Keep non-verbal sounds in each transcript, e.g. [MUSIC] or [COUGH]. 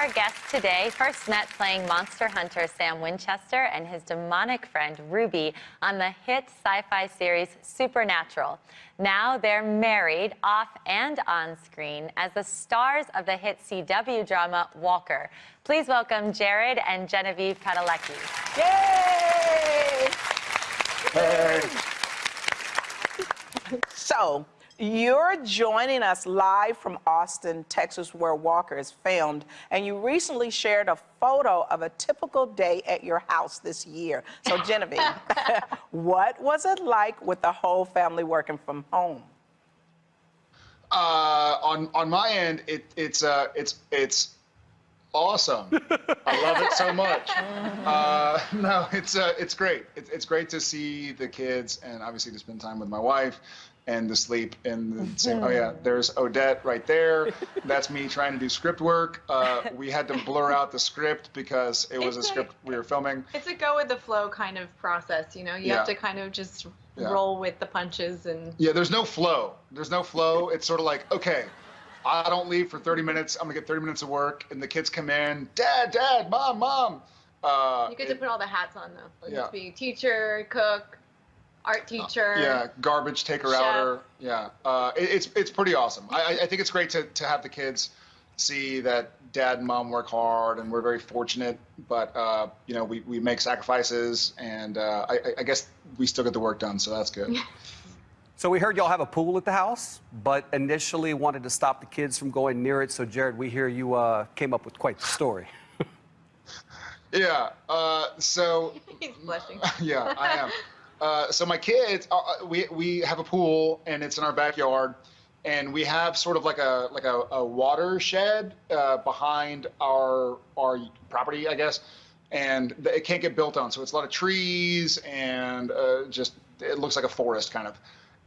Our guests today first met playing monster hunter Sam Winchester and his demonic friend Ruby on the hit sci-fi series Supernatural. Now they're married off and on screen as the stars of the hit CW drama Walker. Please welcome Jared and Genevieve Padalecki. Yay! Hey. So, you're joining us live from Austin, Texas, where Walker is filmed, and you recently shared a photo of a typical day at your house this year. So, [LAUGHS] Genevieve, [LAUGHS] what was it like with the whole family working from home? Uh, on on my end, it, it's uh, it's it's awesome. I love it so much. [LAUGHS] Uh, no, it's uh, it's great. It's, it's great to see the kids and obviously to spend time with my wife and the sleep in the same. Oh yeah, there's Odette right there. [LAUGHS] That's me trying to do script work. Uh, we had to blur out the script because it was It's a like- script we were filming. It's a go with the flow kind of process, you know. You Yeah. have to kind of just Yeah. roll with the punches and Yeah, there's no flow. There's no flow. It's sort of like, okay, I don't leave for 30 minutes. I'm gonna get 30 minutes of work, and the kids come in, Dad, Dad, Mom, Mom. Uh, you get to put all the hats on though. You Yeah. have to be teacher, cook, art teacher. yeah, garbage taker Chef. outer. Yeah, uh, it, it's it's pretty awesome. I, I- I think it's great to, to have the kids see that dad and mom work hard, and we're very fortunate. But uh, you know, we, we make sacrifices, and uh, I, I- I guess we still get the work done, so that's good. [LAUGHS] So we heard y'all have a pool at the house, but initially wanted to stop the kids from going near it. So Jared, we hear you uh, came up with quite the story. [LAUGHS] yeah. Uh, so [LAUGHS] He's blushing. yeah, I am. Uh, so my kids, uh, uh, we we have a pool and it's in our backyard, and we have sort of like a like a, a watershed uh, behind our our property, I guess, and it can't get built on. So it's a lot of trees and uh, just it looks like a forest kind of.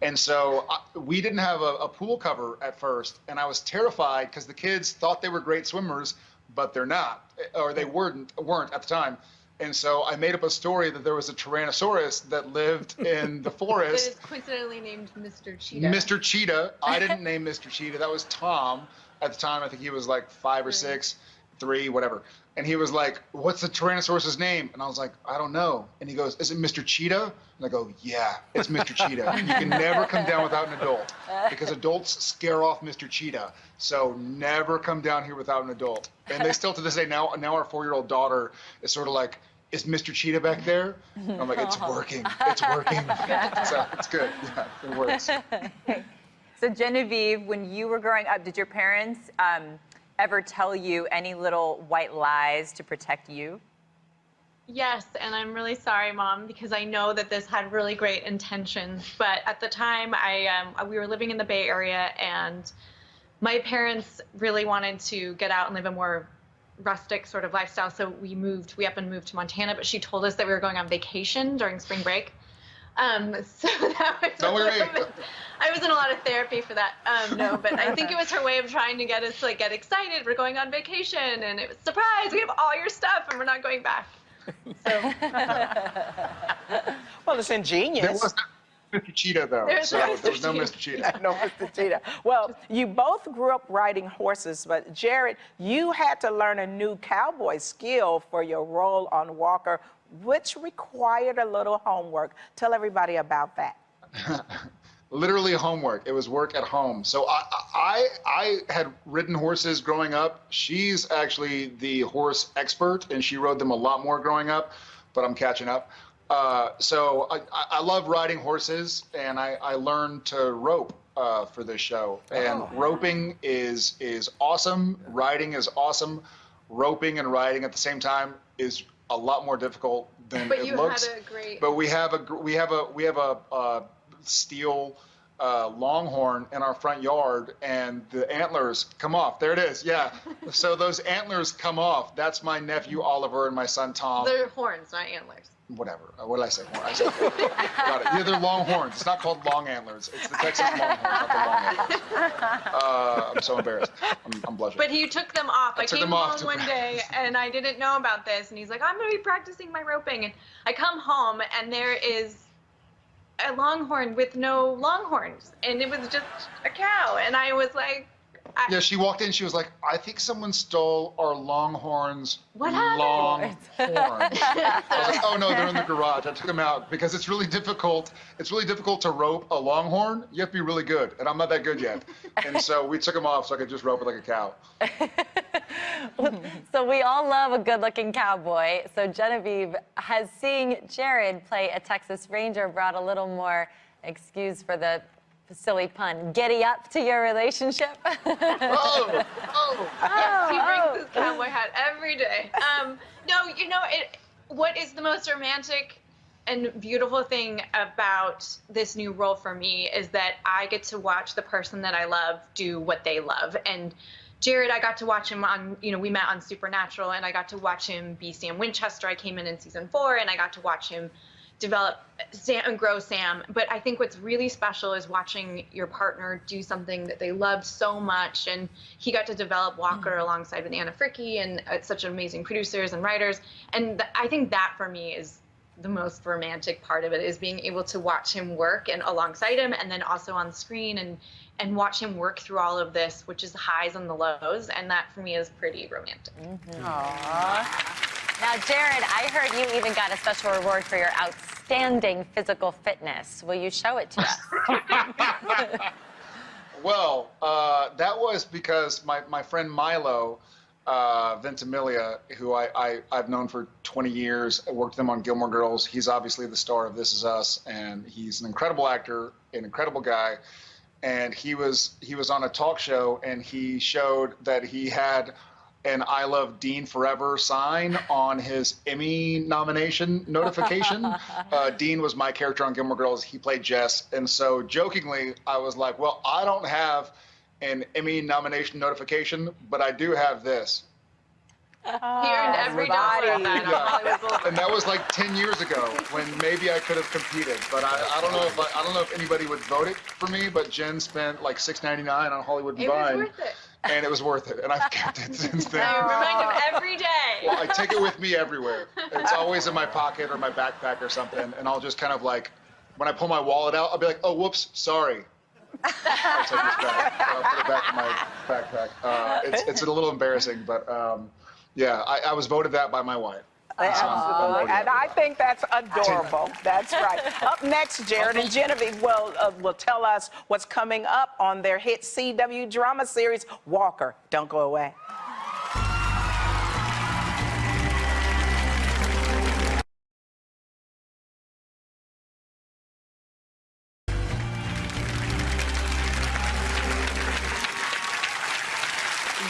And so uh, we didn't have a, a pool cover at first, and I was terrified because the kids thought they were great swimmers, but they're not, or they weren't weren't at the time. And so I made up a story that there was a Tyrannosaurus that lived [LAUGHS] in the forest. is coincidentally named Mr. Cheetah. Mr. Cheetah. I didn't [LAUGHS] name Mr. Cheetah. That was Tom. At the time, I think he was like five or six, three, whatever. And he was like, "What's the Tyrannosaurus's name?" And I was like, "I don't know." And he goes, "Is it Mr. Cheetah?" And I go, "Yeah, it's Mr. Cheetah. [LAUGHS] You can never come down without an adult because adults scare off Mr. Cheetah. So never come down here without an adult." And they still to this day now. Now our four-year-old daughter is sort of like. Is Mr. Cheetah back there? And I'm like, it's [LAUGHS] working. It's working. so it's good. Yeah, it works. [LAUGHS] So Genevieve, when you were growing up, did your parents um, ever tell you any little white lies to protect you? Yes, and I'm really sorry, Mom, because I know that this had really great intentions. But at the time, I um, we were living in the Bay Area, and my parents really wanted to get out and live a more rustic sort of lifestyle. So we moved, we up and moved to Montana. But she told us that we were going on vacation during spring break. Um, [LAUGHS] so that was Don't a worry. little [LAUGHS] bit- I was in a lot of therapy for that. Um, no, but I think it was her way of trying to get us to like get excited. We're going on vacation, and it was surprise. We have all your stuff, and we're not going back. So [LAUGHS] Well, it's ingenious. There was Mr. Cheetah though. There's so no Mr. there was no Mr. Cheetah. no, Mr. Cheetah. Well, you both grew up riding horses, but Jared, you had to learn a new cowboy skill for your role on Walker, which required a little homework. Tell everybody about that. [LAUGHS] Literally homework. It was work at home. So I, I I had ridden horses growing up. She's actually the horse expert, and she rode them a lot more growing up. But I'm catching up. Uh, so I, I love riding horses, and I, I learned to rope uh, for this show. And roping is is awesome. Riding is awesome. Roping and riding at the same time is a lot more difficult than But it you looks. had a great. But we have a we have a we have a, uh steel uh, longhorn in our front yard, and the antlers come off. There it is. Yeah. [LAUGHS] so those antlers come off. That's my nephew Oliver and my son Tom. They're horns, not antlers. Whatever. Uh, What did I say? I said. [LAUGHS] Got it. Yeah, they're longhorns. It's not called long antlers. It's the Texas longhorn, not the long antlers. Uh, I'm so embarrassed. I'm, I'm blushing. But he took them off. I, took came off home to one day and I didn't know about this, and he's like, "I'm gonna be practicing my roping." And I come home and there is a longhorn with no longhorns, and it was just a cow, and I was like. I, Yeah, she walked in. She was like, "I think someone stole our Longhorns What happened? Longhorns." [LAUGHS] I was like, "Oh no, they're in the garage." I took them out because it's really difficult. It's really difficult to rope a Longhorn. You have to be really good, and I'm not that good yet. And so we took them off so I could just rope it like a cow. [LAUGHS] So we all love a good-looking cowboy. So Genevieve, has seeing Jared play a Texas Ranger brought a little more, excuse for the silly pun, giddy up to your relationship? [LAUGHS] Oh, oh. Yes, he brings his cowboy hat every day. Um, no, you know it. What is the most romantic and beautiful thing about this new role for me is that I get to watch the person that I love do what they love. And Jared, I got to watch him on, you know, we met on Supernatural, and I got to watch him be Sam Winchester. I came in in season four, and I got to watch him develop Sam and grow Sam. But I think what's really special is watching your partner do something that they love so much. And he got to develop Walker alongside with Anna Fricke and uh, such amazing producers and writers. And th- I think that for me is the most romantic part of it is being able to watch him work and alongside him and then also on screen and and watch him work through all of this which is the highs and the lows and that for me is pretty romantic Now, Jared, I heard you even got a special reward for your outstanding physical fitness. Will you show it to us? [LAUGHS] Well, uh, that was because my, my friend Milo uh, Ventimiglia, who I, I, I've known for 20 years, I worked with him on Gilmore Girls. He's obviously the star of This Is Us, and he's an incredible actor, an incredible guy. And he was he was on a talk show, and he showed that he had an I Love Dean Forever sign on his Emmy nomination notification. [LAUGHS] uh, Dean was my character on Gilmore Girls. He played Jess. And so jokingly, I was like, well, I don't have an Emmy nomination notification, but I do have this. he earned every dollar that Yeah. And that was like 10 years ago when maybe I could have competed. But I, I don't know if I, I don't know if anybody would vote it for me, but Jen spent like $6.99 on Hollywood it was worth it And it was worth it. And I've kept it [LAUGHS] since then. I remind him every day Well, I take it with me everywhere. It's always in my pocket or my backpack or something, and I'll just kind of like, when I pull my wallet out, I'll be like, "Oh, whoops, sorry." I'll take this back. I'll put it back in my backpack. Uh, it's it's a little embarrassing, but um, yeah, I, I was voted that by my wife. Absolutely. And I think that's adorable. That's right. Up next, Jared and Genevieve will, uh, will tell us what's coming up on their hit CW drama series, Walker. Don't go away.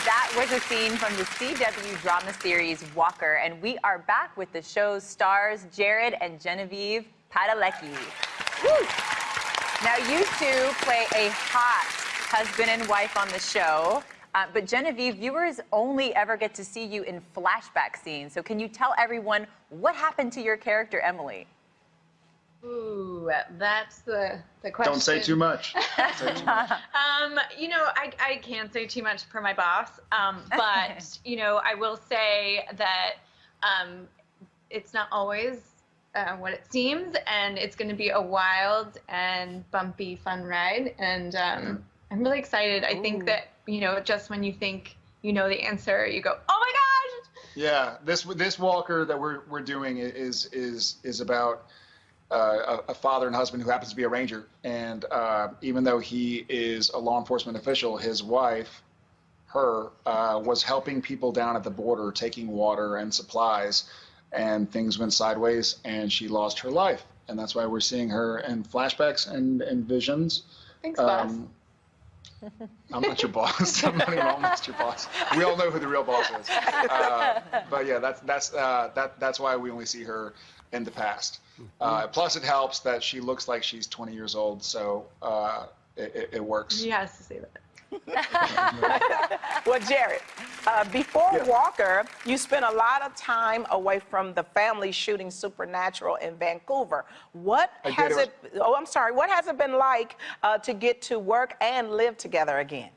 That was a scene from the CW drama series Walker, and we are back with the show's stars, Jared and Genevieve Padalecki. Now, you two play a hot husband and wife on the show, uh, but Genevieve, viewers only ever get to see you in flashback scenes. So, can you tell everyone what happened to your character, Emily? Ooh, that's the the question. Don't say too much. [LAUGHS] Say too much. Um, you know, I, I can't say too much for my boss, um, [LAUGHS] but you know, I will say that um, it's not always uh, what it seems, and it's going to be a wild and bumpy, fun ride, and um, I'm really excited. I think that you know, just when you think you know the answer, you go, "Oh my gosh!" Yeah, this this Walker that we're we're doing is is is about uh, a, a father and husband who happens to be a ranger, and uh, even though he is a law enforcement official, his wife, her, uh, was helping people down at the border, taking water and supplies, and things went sideways, and she lost her life, and that's why we're seeing her in flashbacks and and visions. Thanks, boss. Um, I'm not your boss. [LAUGHS] I'm not even almost your boss. We all know who the real boss is. Uh, but yeah, that's that's uh, that that's why we only see her in the past. Uh, plus, it helps that she looks like she's 20 years old, so uh, it, it, it works. He has to say that. [LAUGHS] Well, Jared, uh, before Yeah. Walker, you spent a lot of time away from the family shooting Supernatural in Vancouver. What I has It it? Oh, I'm sorry. What has it been like uh, to get to work and live together again?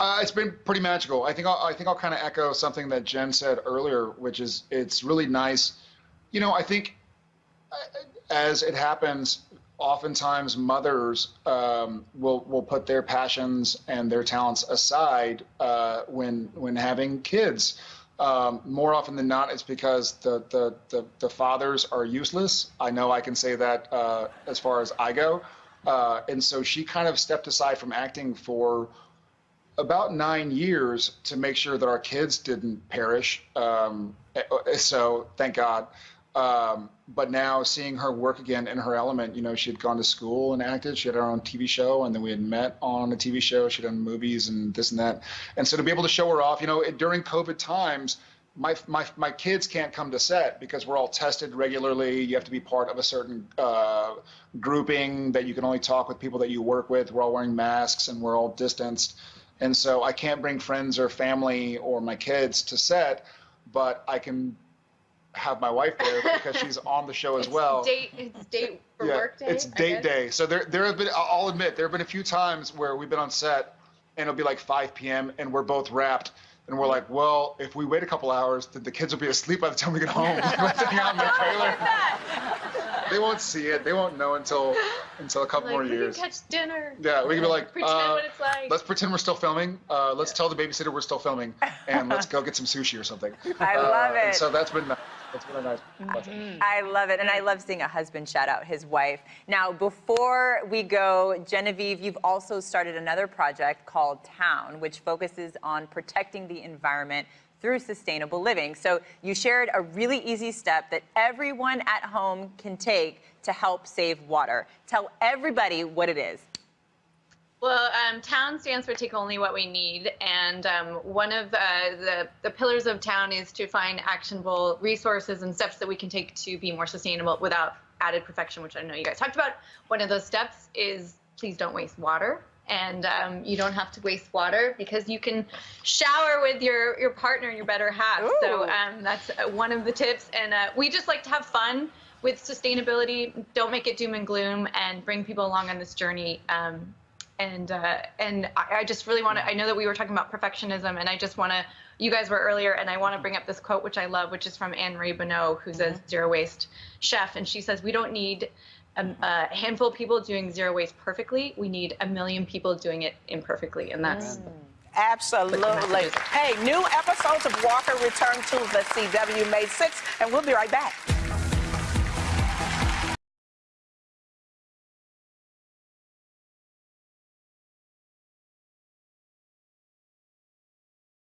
Uh, it's been pretty magical. I think I'll, I think I'll kind of echo something that Jen said earlier, which is it's really nice. You know, I think uh, as it happens, oftentimes mothers um, will will put their passions and their talents aside uh, when when having kids. Um, more often than not, it's because the, the, the, the fathers are useless. I know I can say that uh, as far as I go. Uh, and so she kind of stepped aside from acting for about nine years to make sure that our kids didn't perish. Um, eh, so thank God. Um, but now seeing her work again in her element, you know, she had gone to school and acted. She had her own TV show, and then we had met on a TV show. She'd done movies and this and that. And so to be able to show her off, you know, it, during COVID times, my, my, my kids can't come to set because we're all tested regularly. You have to be part of a certain uh, grouping that you can only talk with people that you work with. We're all wearing masks and we're all distanced. And so I can't bring friends or family or my kids to set, but I can have my wife there [LAUGHS] because she's on the show as It's well. Date, it's date for work day. It's date day. So there, there have been. I'll admit, there have been a few times where we've been on set, and it'll be like 5 p.m. and we're both wrapped, and we're like, well, if we wait a couple hours, then the kids will be asleep by the time we get home. [LAUGHS] [LAUGHS] Sitting out in the trailer. They won't see it. They won't know until until a couple Like, more we years. can catch dinner. Yeah, we can be like, pretend uh, what it's like. let's pretend we're still filming. Uh, let's tell the babysitter we're still filming, and let's go get some sushi or something. I Uh, love it. so that's been that's been a nice. Mm-hmm. I love it. And I love seeing a husband shout out his wife. Now, before we go, Genevieve, you've also started another project called Town, which focuses on protecting the environment through sustainable living. So you shared a really easy step that everyone at home can take to help save water. Tell everybody what it is. Well, um, town stands for take only what we need, and um, one of uh, the the pillars of town is to find actionable resources and steps that we can take to be more sustainable without added perfection, which I know you guys talked about. One of those steps is please don't waste water, and um, you don't have to waste water because you can shower with your your partner your better half. So um, that's uh, one of the tips, and uh, we just like to have fun with sustainability. Don't make it doom and gloom, and bring people along on this journey. Um, and uh, and I, I just really want to. I know that we were talking about perfectionism, and I just want to. You guys were earlier, and I want to bring up this quote, which I love, which is from Anne Marie Bonneau, who's a mm-hmm. zero waste chef, and she says, "We don't need a, a handful of people doing zero waste perfectly. We need a million people doing it imperfectly, and that's." Mm. Absolutely. Hey, new episodes of Walker return to the CW May 6th, and we'll be right back.